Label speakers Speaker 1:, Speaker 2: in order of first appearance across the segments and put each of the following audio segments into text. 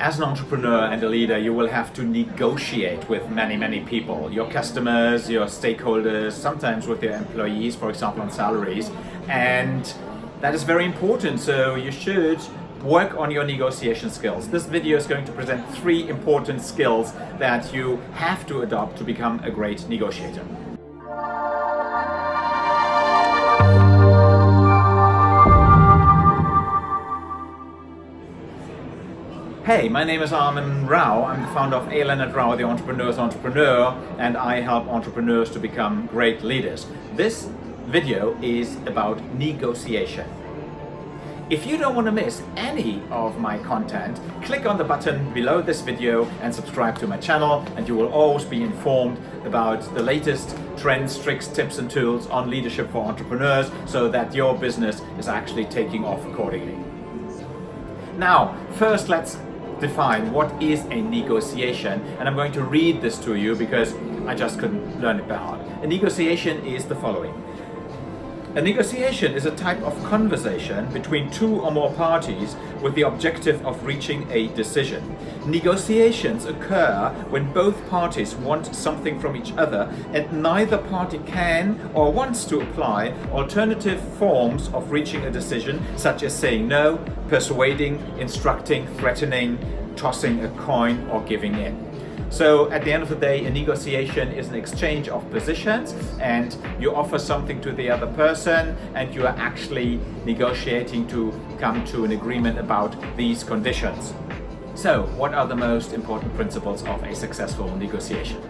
Speaker 1: as an entrepreneur and a leader, you will have to negotiate with many, many people. Your customers, your stakeholders, sometimes with your employees, for example, on salaries. And that is very important. So you should work on your negotiation skills. This video is going to present three important skills that you have to adopt to become a great negotiator. Hey, my name is Armin Rao. I'm the founder of A. Leonard Rao, the Entrepreneur's Entrepreneur, and I help entrepreneurs to become great leaders. This video is about negotiation. If you don't want to miss any of my content, click on the button below this video and subscribe to my channel and you will always be informed about the latest trends, tricks, tips and tools on leadership for entrepreneurs so that your business is actually taking off accordingly. Now, first let's define what is a negotiation and I'm going to read this to you because I just couldn't learn it by heart. A negotiation is the following. A negotiation is a type of conversation between two or more parties with the objective of reaching a decision. Negotiations occur when both parties want something from each other and neither party can or wants to apply alternative forms of reaching a decision such as saying no, persuading, instructing, threatening, tossing a coin or giving in. So at the end of the day, a negotiation is an exchange of positions and you offer something to the other person and you are actually negotiating to come to an agreement about these conditions. So what are the most important principles of a successful negotiation?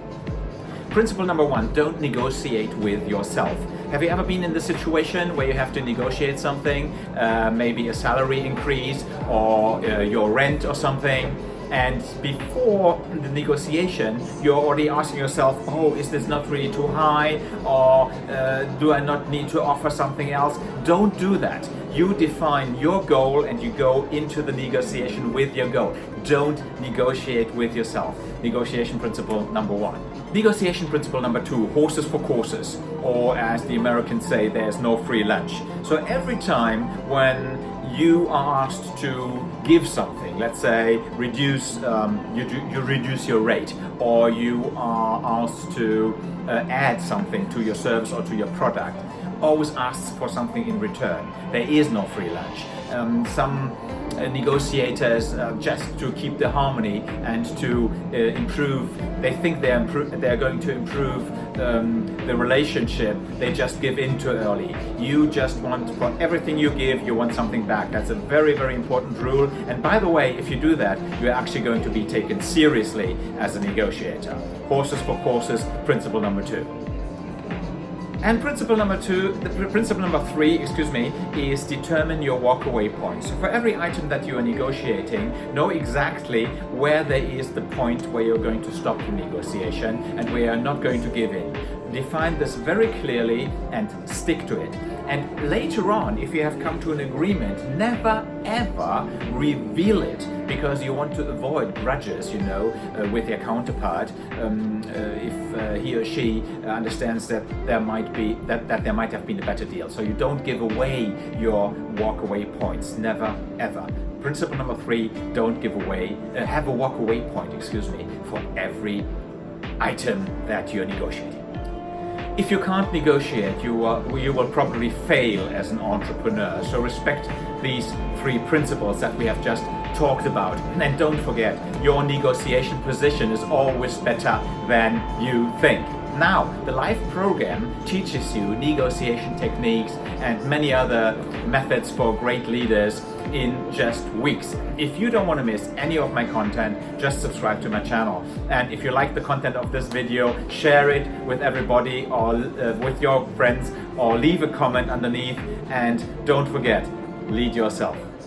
Speaker 1: Principle number one, don't negotiate with yourself. Have you ever been in the situation where you have to negotiate something, uh, maybe a salary increase or uh, your rent or something, and before the negotiation you're already asking yourself oh is this not really too high? Or uh, do I not need to offer something else? Don't do that. You define your goal and you go into the negotiation with your goal. Don't negotiate with yourself. Negotiation principle number one. Negotiation principle number two horses for courses. Or as the Americans say there's no free lunch. So every time when you are asked to give something, let's say reduce, um, you, do, you reduce your rate or you are asked to uh, add something to your service or to your product, always ask for something in return. There is no free lunch. Um, some negotiators uh, just to keep the harmony and to uh, improve, they think they're, they're going to improve um, the relationship, they just give in too early. You just want, for everything you give, you want something back. That's a very, very important rule. And by the way, if you do that, you're actually going to be taken seriously as a negotiator. Horses for courses, principle number two. And principle number two, the principle number three, excuse me, is determine your walkaway point. So for every item that you are negotiating, know exactly where there is the point where you're going to stop the negotiation and where you're not going to give in. Define this very clearly and stick to it. And later on, if you have come to an agreement, never ever reveal it because you want to avoid grudges, you know, uh, with your counterpart. Um, uh, if uh, he or she understands that there might be that, that there might have been a better deal. So you don't give away your walk-away points, never ever. Principle number three, don't give away, uh, have a walk-away point, excuse me, for every item that you're negotiating. If you can't negotiate, you, are, you will probably fail as an entrepreneur. So respect these three principles that we have just talked about. And don't forget, your negotiation position is always better than you think. Now, the live program teaches you negotiation techniques and many other methods for great leaders in just weeks. If you don't want to miss any of my content, just subscribe to my channel. And if you like the content of this video, share it with everybody or uh, with your friends or leave a comment underneath and don't forget, lead yourself.